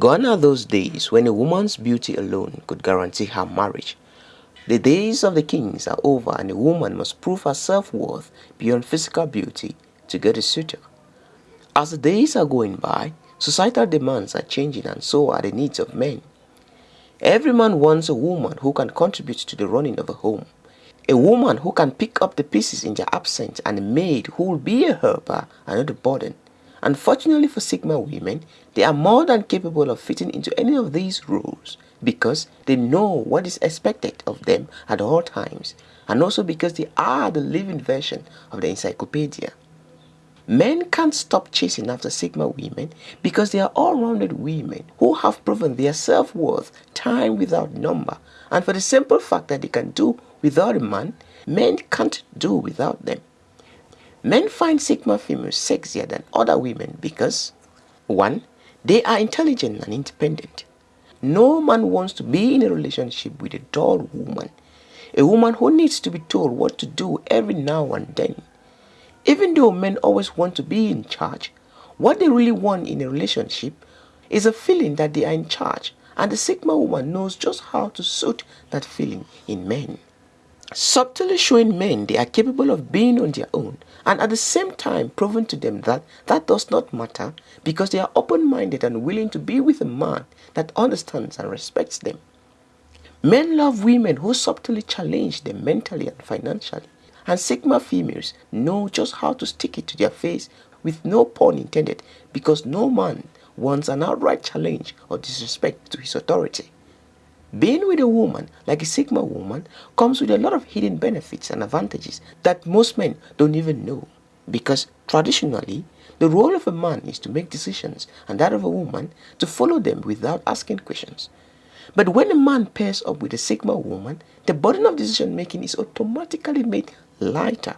Gone are those days when a woman's beauty alone could guarantee her marriage. The days of the kings are over and a woman must prove her self-worth beyond physical beauty to get a suitor. As the days are going by, societal demands are changing and so are the needs of men. Every man wants a woman who can contribute to the running of a home. A woman who can pick up the pieces in their absence and a maid who will be a helper and not a burden. Unfortunately for Sigma women, they are more than capable of fitting into any of these roles because they know what is expected of them at all times and also because they are the living version of the encyclopedia. Men can't stop chasing after Sigma women because they are all-rounded women who have proven their self-worth time without number and for the simple fact that they can do without a man, men can't do without them. Men find Sigma females sexier than other women because 1. They are intelligent and independent. No man wants to be in a relationship with a dull woman, a woman who needs to be told what to do every now and then. Even though men always want to be in charge, what they really want in a relationship is a feeling that they are in charge and the Sigma woman knows just how to suit that feeling in men. Subtly showing men they are capable of being on their own and at the same time proving to them that that does not matter because they are open-minded and willing to be with a man that understands and respects them. Men love women who subtly challenge them mentally and financially and Sigma females know just how to stick it to their face with no pun intended because no man wants an outright challenge or disrespect to his authority. Being with a woman like a Sigma woman comes with a lot of hidden benefits and advantages that most men don't even know because traditionally the role of a man is to make decisions and that of a woman to follow them without asking questions. But when a man pairs up with a Sigma woman, the burden of decision making is automatically made lighter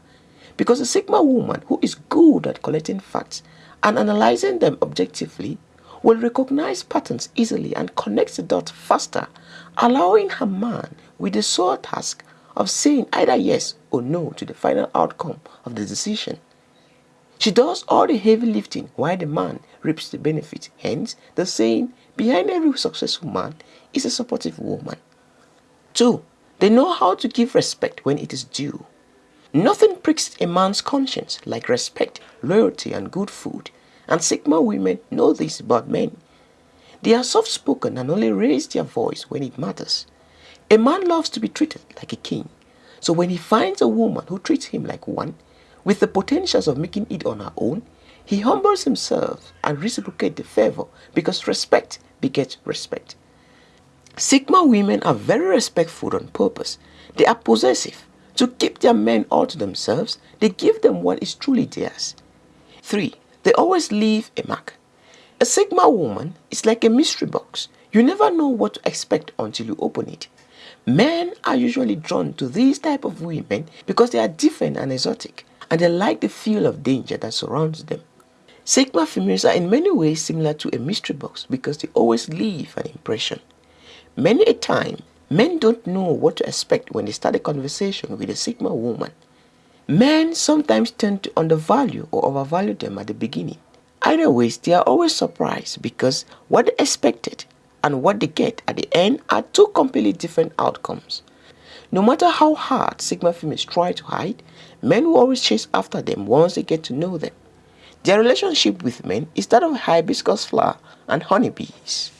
because a Sigma woman who is good at collecting facts and analyzing them objectively will recognize patterns easily and connect the dots faster, allowing her man with the sole task of saying either yes or no to the final outcome of the decision. She does all the heavy lifting while the man reaps the benefit. Hence, the saying, behind every successful man is a supportive woman. 2. They know how to give respect when it is due. Nothing pricks a man's conscience like respect, loyalty, and good food. And Sigma women know this about men. They are soft-spoken and only raise their voice when it matters. A man loves to be treated like a king. So when he finds a woman who treats him like one, with the potentials of making it on her own, he humbles himself and reciprocates the favor because respect begets respect. Sigma women are very respectful on purpose. They are possessive to keep their men all to themselves, they give them what is truly theirs. 3. They always leave a mark. A Sigma woman is like a mystery box. You never know what to expect until you open it. Men are usually drawn to these type of women because they are different and exotic and they like the feel of danger that surrounds them. Sigma females are in many ways similar to a mystery box because they always leave an impression. Many a time, Men don't know what to expect when they start a conversation with a Sigma woman. Men sometimes tend to undervalue or overvalue them at the beginning. Either ways, they are always surprised because what they expected and what they get at the end are two completely different outcomes. No matter how hard Sigma females try to hide, men will always chase after them once they get to know them. Their relationship with men is that of hibiscus flower and honeybees.